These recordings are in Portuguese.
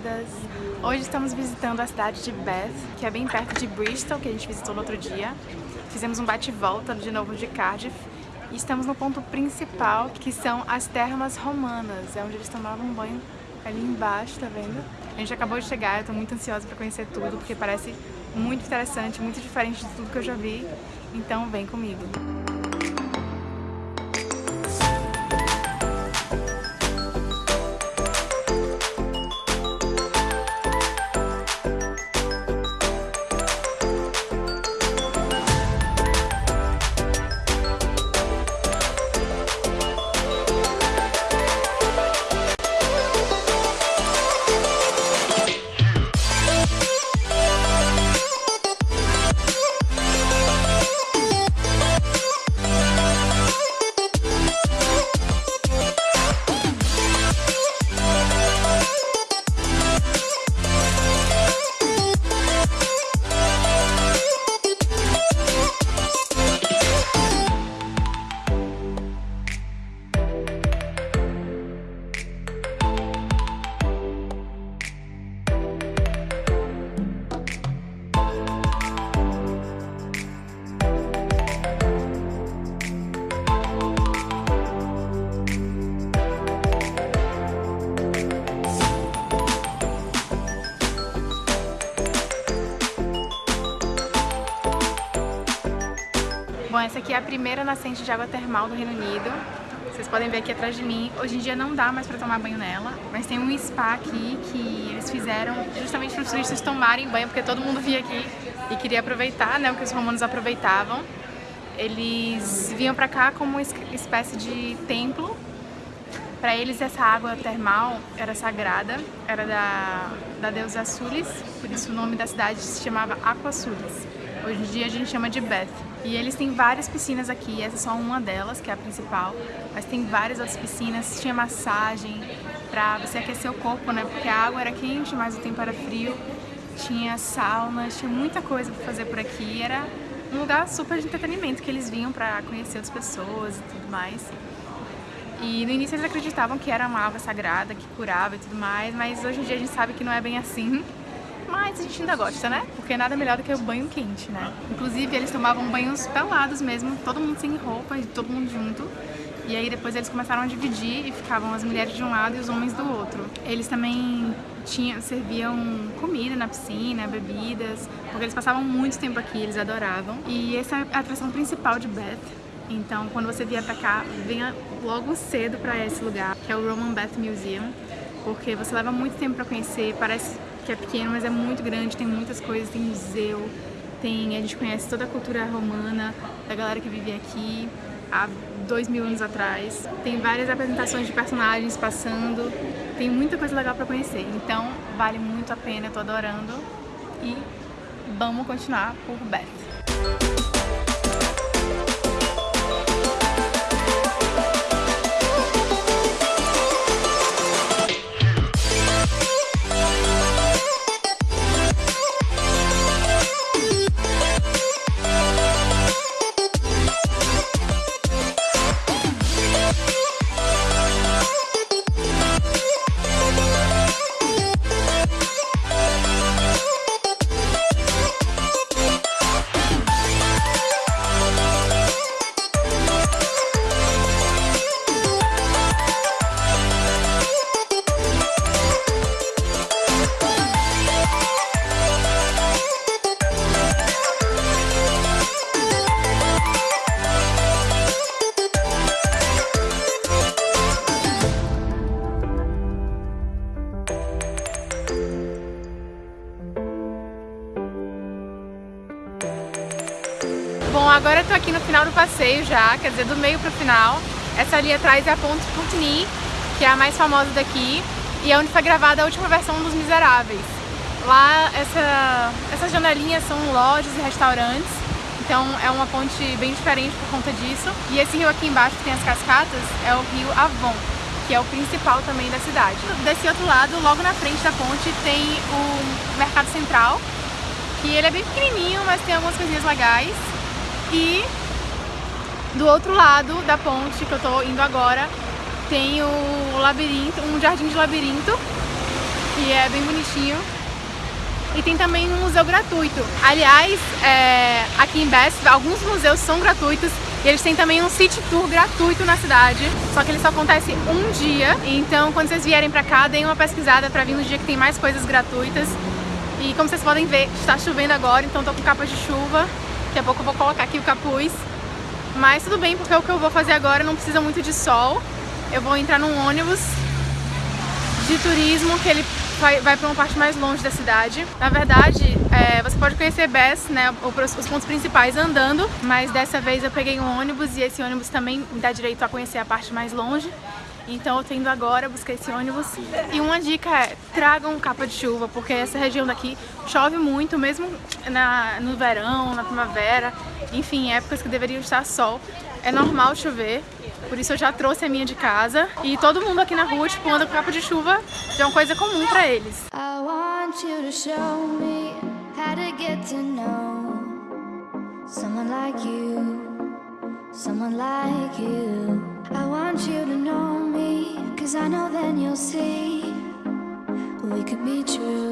censuradas! Hoje estamos visitando a cidade de Bath, que é bem perto de Bristol, que a gente visitou no outro dia. Fizemos um bate-volta de novo de Cardiff e estamos no ponto principal, que são as termas romanas, é onde eles tomavam banho ali embaixo, tá vendo? A gente acabou de chegar, eu tô muito ansiosa pra conhecer tudo, porque parece muito interessante, muito diferente de tudo que eu já vi, então vem comigo! Aqui é a primeira nascente de água termal do Reino Unido. Vocês podem ver aqui atrás de mim. Hoje em dia não dá mais pra tomar banho nela, mas tem um spa aqui que eles fizeram justamente para os turistas tomarem banho, porque todo mundo via aqui e queria aproveitar, né, o que os romanos aproveitavam. Eles vinham pra cá como uma espécie de templo. Para eles essa água termal era sagrada, era da, da deusa Sulis, por isso o nome da cidade se chamava Aqua Sulis. Hoje em dia a gente chama de Beth. E eles têm várias piscinas aqui, essa é só uma delas, que é a principal, mas tem várias outras piscinas, tinha massagem pra você aquecer o corpo, né, porque a água era quente, mas o tempo era frio, tinha saunas, tinha muita coisa pra fazer por aqui, era um lugar super de entretenimento, que eles vinham pra conhecer outras pessoas e tudo mais. E no início eles acreditavam que era uma água sagrada, que curava e tudo mais, mas hoje em dia a gente sabe que não é bem assim mas a gente ainda gosta, né? Porque nada melhor do que o banho quente, né? Inclusive, eles tomavam banhos pelados mesmo, todo mundo sem roupa, todo mundo junto. E aí depois eles começaram a dividir e ficavam as mulheres de um lado e os homens do outro. Eles também tinham, serviam comida na piscina, bebidas, porque eles passavam muito tempo aqui, eles adoravam. E essa é a atração principal de Beth. Então, quando você vier pra cá, venha logo cedo pra esse lugar, que é o Roman Bath Museum, porque você leva muito tempo pra conhecer, parece que é pequeno, mas é muito grande, tem muitas coisas, tem museu, tem, a gente conhece toda a cultura romana, da galera que vivia aqui há dois mil anos atrás. Tem várias apresentações de personagens passando, tem muita coisa legal para conhecer. Então vale muito a pena, eu tô adorando e vamos continuar por Beth. Bom, agora eu tô aqui no final do passeio já, quer dizer, do meio pro final. Essa ali atrás é a Ponte Putney, que é a mais famosa daqui, e é onde foi gravada a última versão dos Miseráveis. Lá, essa, essas janelinhas são lojas e restaurantes, então é uma ponte bem diferente por conta disso. E esse rio aqui embaixo que tem as cascatas é o rio Avon, que é o principal também da cidade. Desse outro lado, logo na frente da ponte, tem o Mercado Central, que ele é bem pequenininho, mas tem algumas coisinhas legais. E do outro lado da ponte que eu tô indo agora, tem o labirinto, um jardim de labirinto, que é bem bonitinho. E tem também um museu gratuito. Aliás, é, aqui em Best, alguns museus são gratuitos e eles têm também um city tour gratuito na cidade, só que ele só acontece um dia. Então, quando vocês vierem pra cá, deem uma pesquisada pra vir no dia que tem mais coisas gratuitas. E como vocês podem ver, está chovendo agora, então tô com capa de chuva. Daqui a pouco eu vou colocar aqui o capuz. Mas tudo bem, porque o que eu vou fazer agora não precisa muito de sol. Eu vou entrar num ônibus de turismo que ele vai, vai para uma parte mais longe da cidade. Na verdade, é, você pode conhecer Bess, né, os pontos principais andando, mas dessa vez eu peguei um ônibus e esse ônibus também me dá direito a conhecer a parte mais longe. Então eu tô indo agora buscar esse ônibus. E uma dica é, tragam capa de chuva, porque essa região daqui chove muito, mesmo na, no verão, na primavera, enfim, épocas que deveriam estar sol. É normal chover, por isso eu já trouxe a minha de casa. E todo mundo aqui na rua, tipo, anda com capa de chuva, é uma coisa comum pra eles. I want you to show me how to get to know someone like you, someone like you. I want you to know me, cause I know then you'll see we could be true.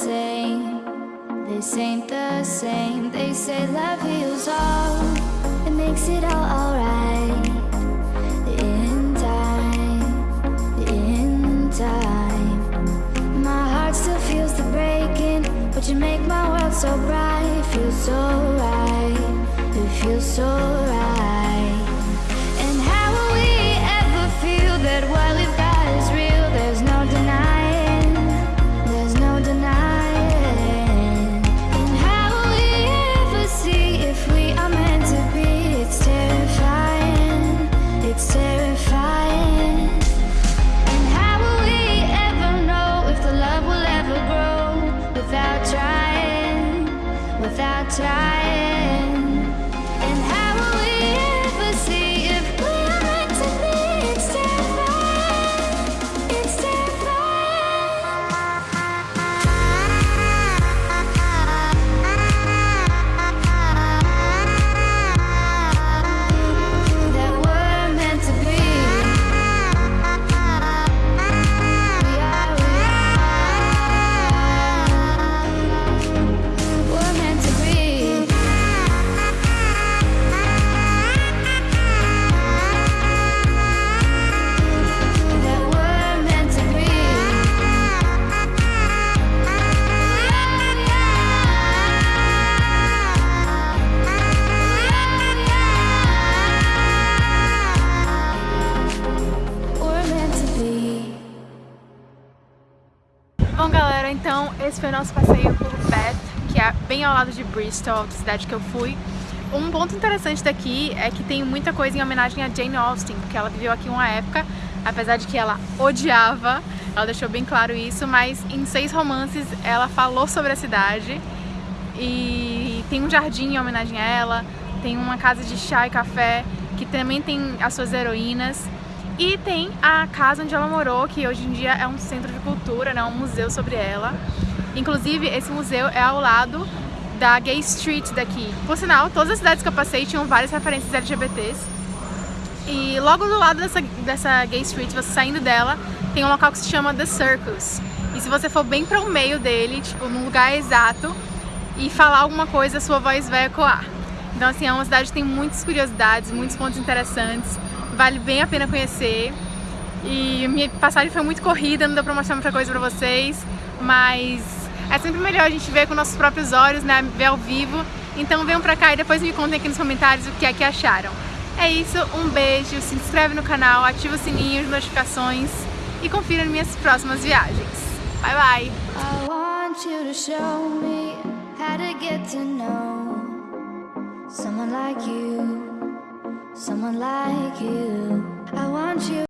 same. This ain't the same. They say love heals all. It makes it all alright. In time, in time. My heart still feels the breaking But you make my world so bright. Feels so right, it feels so right. Por Bath, que é bem ao lado de Bristol, a cidade que eu fui. Um ponto interessante daqui é que tem muita coisa em homenagem a Jane Austen, porque ela viveu aqui uma época, apesar de que ela odiava, ela deixou bem claro isso, mas em seis romances ela falou sobre a cidade e tem um jardim em homenagem a ela, tem uma casa de chá e café que também tem as suas heroínas E tem a casa onde ela morou, que hoje em dia é um centro de cultura, né, um museu sobre ela. Inclusive, esse museu é ao lado da Gay Street daqui. Por sinal, todas as cidades que eu passei tinham várias referências LGBTs. E logo do lado dessa, dessa Gay Street, você saindo dela, tem um local que se chama The Circus. E se você for bem para o meio dele, tipo, num lugar exato, e falar alguma coisa, sua voz vai ecoar. Então, assim, é uma cidade que tem muitas curiosidades, muitos pontos interessantes, vale bem a pena conhecer. E minha passagem foi muito corrida, não deu pra mostrar muita coisa pra vocês, mas é sempre melhor a gente ver com nossos próprios olhos, né, ver ao vivo. Então venham pra cá e depois me contem aqui nos comentários o que é que acharam. É isso, um beijo, se inscreve no canal, ativa o sininho, as notificações e confira minhas próximas viagens. Bye bye! I want you to show me how to get to know someone like you, someone like you. I want you